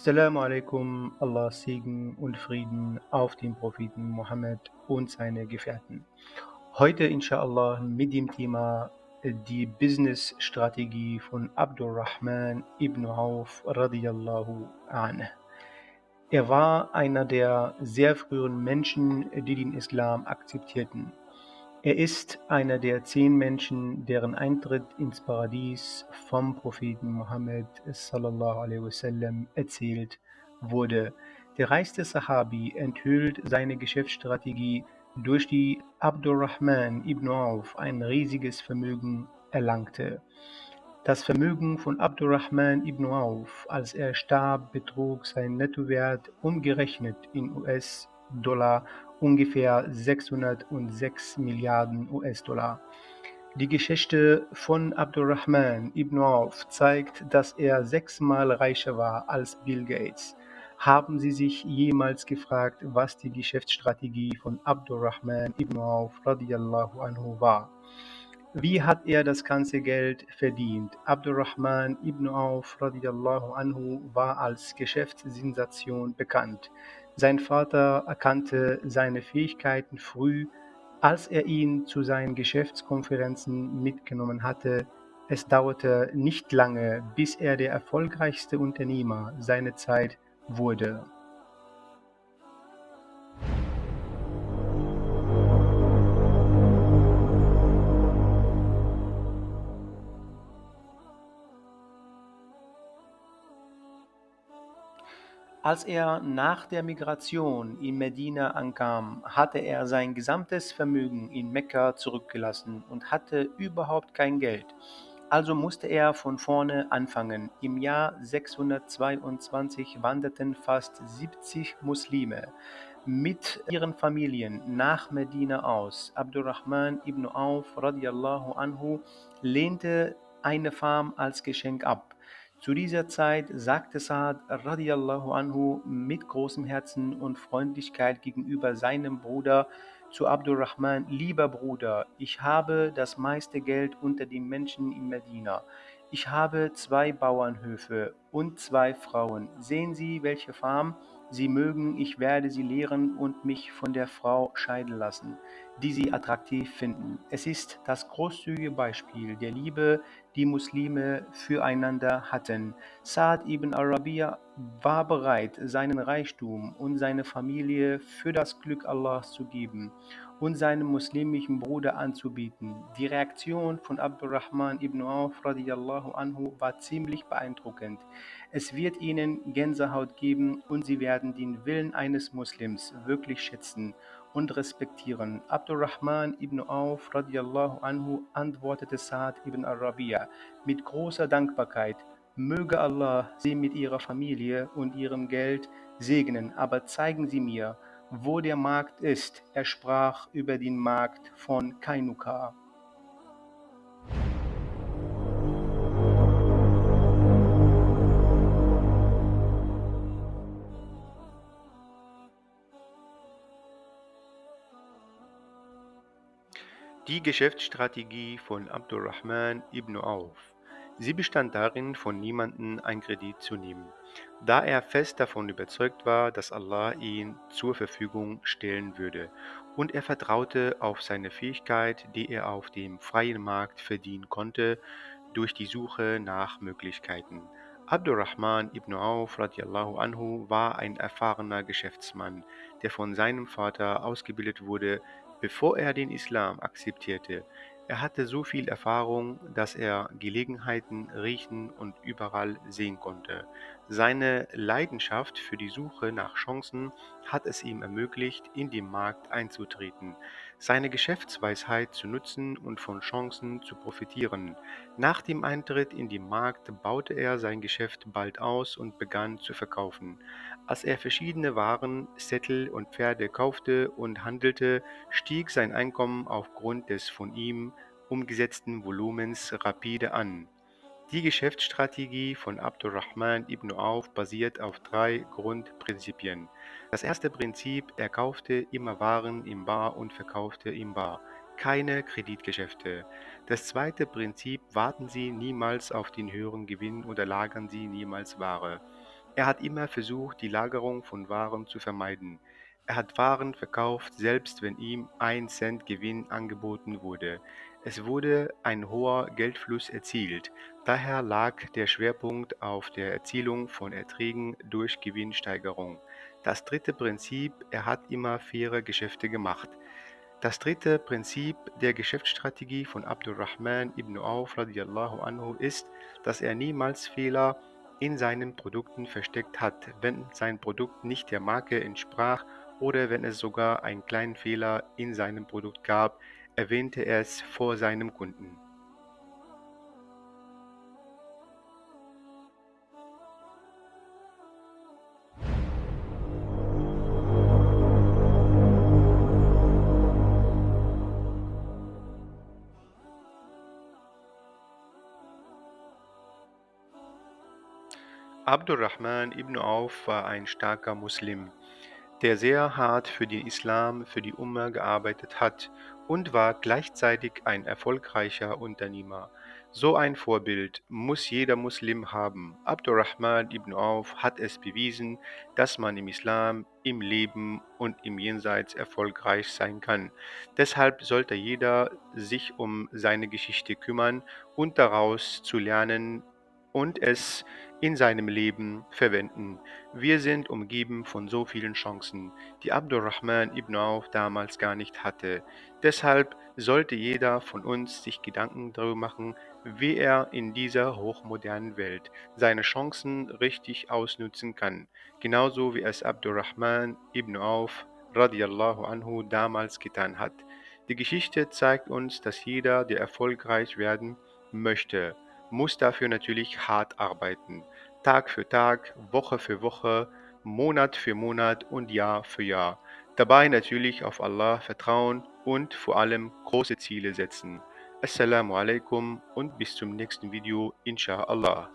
Assalamu alaikum, Allahs Segen und Frieden auf den Propheten Mohammed und seine Gefährten. Heute inshallah mit dem Thema äh, die Business-Strategie von Abdurrahman ibn Auf radiyallahu anh. Er war einer der sehr frühen Menschen, die den Islam akzeptierten. Er ist einer der zehn Menschen, deren Eintritt ins Paradies vom Propheten Mohammed erzählt wurde. Der reichste Sahabi enthüllt seine Geschäftsstrategie, durch die Abdurrahman ibn Auf ein riesiges Vermögen erlangte. Das Vermögen von Abdurrahman ibn Auf, als er starb, betrug sein Nettowert umgerechnet in US-Dollar ungefähr 606 Milliarden US-Dollar. Die Geschichte von Abdurrahman ibn Auf zeigt, dass er sechsmal reicher war als Bill Gates. Haben Sie sich jemals gefragt, was die Geschäftsstrategie von Abdurrahman ibn Auf radiallahu anhu war? Wie hat er das ganze Geld verdient? Abdurrahman ibn Auf radiallahu anhu war als Geschäftssensation bekannt. Sein Vater erkannte seine Fähigkeiten früh, als er ihn zu seinen Geschäftskonferenzen mitgenommen hatte. Es dauerte nicht lange, bis er der erfolgreichste Unternehmer seiner Zeit wurde. Als er nach der Migration in Medina ankam, hatte er sein gesamtes Vermögen in Mekka zurückgelassen und hatte überhaupt kein Geld. Also musste er von vorne anfangen. Im Jahr 622 wanderten fast 70 Muslime mit ihren Familien nach Medina aus. Abdurrahman ibn Auf radiallahu anhu lehnte eine Farm als Geschenk ab. Zu dieser Zeit sagte Saad radiallahu anhu mit großem Herzen und Freundlichkeit gegenüber seinem Bruder zu Abdurrahman, lieber Bruder, ich habe das meiste Geld unter den Menschen in Medina. Ich habe zwei Bauernhöfe und zwei Frauen. Sehen Sie, welche Farm? Sie mögen, ich werde sie lehren und mich von der Frau scheiden lassen, die sie attraktiv finden. Es ist das großzügige Beispiel der Liebe, die Muslime füreinander hatten. Saad ibn Arabiya war bereit, seinen Reichtum und seine Familie für das Glück Allahs zu geben und seinem muslimischen Bruder anzubieten. Die Reaktion von Abdurrahman ibn Auf radiallahu anhu war ziemlich beeindruckend. Es wird ihnen Gänsehaut geben und sie werden den Willen eines Muslims wirklich schätzen und respektieren. Abdurrahman ibn Auf radiallahu anhu antwortete Saad ibn Arabiya mit großer Dankbarkeit, Möge Allah sie mit ihrer Familie und ihrem Geld segnen, aber zeigen Sie mir, wo der Markt ist. Er sprach über den Markt von Kainuka. Die Geschäftsstrategie von Abdurrahman ibn Auf. Sie bestand darin, von niemandem ein Kredit zu nehmen, da er fest davon überzeugt war, dass Allah ihn zur Verfügung stellen würde, und er vertraute auf seine Fähigkeit, die er auf dem freien Markt verdienen konnte, durch die Suche nach Möglichkeiten. Abdurrahman ibn Auf radiallahu anhu war ein erfahrener Geschäftsmann, der von seinem Vater ausgebildet wurde, bevor er den Islam akzeptierte. Er hatte so viel Erfahrung, dass er Gelegenheiten riechen und überall sehen konnte. Seine Leidenschaft für die Suche nach Chancen hat es ihm ermöglicht, in den Markt einzutreten, seine Geschäftsweisheit zu nutzen und von Chancen zu profitieren. Nach dem Eintritt in den Markt baute er sein Geschäft bald aus und begann zu verkaufen. Als er verschiedene Waren, Sättel und Pferde kaufte und handelte, stieg sein Einkommen aufgrund des von ihm umgesetzten Volumens rapide an. Die Geschäftsstrategie von Abdurrahman ibn Auf basiert auf drei Grundprinzipien. Das erste Prinzip, er kaufte immer Waren im Bar und verkaufte im Bar. Keine Kreditgeschäfte. Das zweite Prinzip, warten Sie niemals auf den höheren Gewinn oder lagern Sie niemals Ware. Er hat immer versucht, die Lagerung von Waren zu vermeiden. Er hat Waren verkauft, selbst wenn ihm ein Cent Gewinn angeboten wurde. Es wurde ein hoher Geldfluss erzielt. Daher lag der Schwerpunkt auf der Erzielung von Erträgen durch Gewinnsteigerung. Das dritte Prinzip, er hat immer faire Geschäfte gemacht. Das dritte Prinzip der Geschäftsstrategie von Abdurrahman ibn Auf radiallahu anhu ist, dass er niemals Fehler in seinen Produkten versteckt hat, wenn sein Produkt nicht der Marke entsprach oder wenn es sogar einen kleinen Fehler in seinem Produkt gab, erwähnte er es vor seinem Kunden. Abdurrahman ibn Auf war ein starker Muslim, der sehr hart für den Islam, für die Umma gearbeitet hat und war gleichzeitig ein erfolgreicher Unternehmer. So ein Vorbild muss jeder Muslim haben. Abdurrahman ibn Auf hat es bewiesen, dass man im Islam, im Leben und im Jenseits erfolgreich sein kann. Deshalb sollte jeder sich um seine Geschichte kümmern und daraus zu lernen und es in seinem Leben verwenden. Wir sind umgeben von so vielen Chancen, die Abdurrahman ibn Auf damals gar nicht hatte. Deshalb sollte jeder von uns sich Gedanken darüber machen, wie er in dieser hochmodernen Welt seine Chancen richtig ausnutzen kann, genauso wie es Abdurrahman ibn Auf radiallahu anhu damals getan hat. Die Geschichte zeigt uns, dass jeder, der erfolgreich werden möchte, muss dafür natürlich hart arbeiten. Tag für Tag, Woche für Woche, Monat für Monat und Jahr für Jahr. Dabei natürlich auf Allah vertrauen und vor allem große Ziele setzen. Assalamu alaikum und bis zum nächsten Video, inshallah.